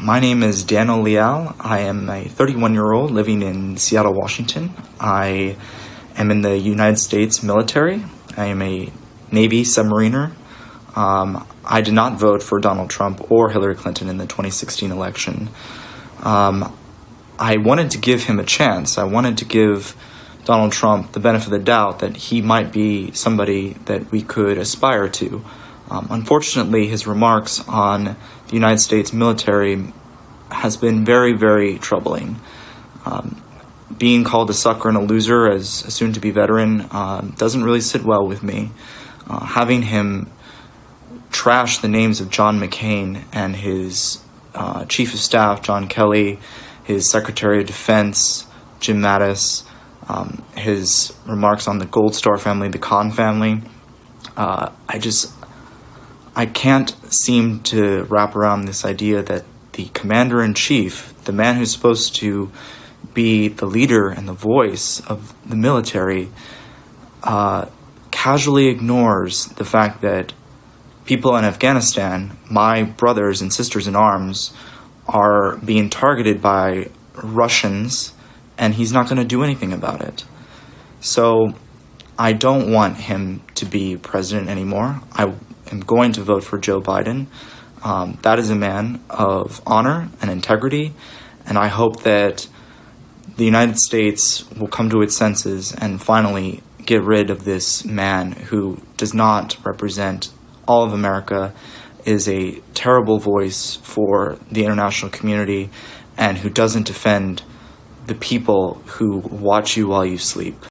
My name is Daniel Leal. I am a 31 year old living in Seattle, Washington. I am in the United States military. I am a Navy submariner. Um, I did not vote for Donald Trump or Hillary Clinton in the 2016 election. Um, I wanted to give him a chance. I wanted to give Donald Trump the benefit of the doubt that he might be somebody that we could aspire to. Um, unfortunately, his remarks on the United States military has been very, very troubling. Um, being called a sucker and a loser as a soon to be veteran um, doesn't really sit well with me. Uh, having him trash the names of John McCain and his uh, chief of staff, John Kelly, his secretary of defense, Jim Mattis, um, his remarks on the Gold Star family, the Khan family, uh, I just I can't seem to wrap around this idea that the commander in chief, the man who's supposed to be the leader and the voice of the military, uh, casually ignores the fact that people in Afghanistan, my brothers and sisters in arms, are being targeted by Russians, and he's not going to do anything about it. So I don't want him to be president anymore. I am going to vote for Joe Biden. Um, that is a man of honor and integrity, and I hope that the United States will come to its senses and finally get rid of this man who does not represent all of America, is a terrible voice for the international community, and who doesn't defend the people who watch you while you sleep.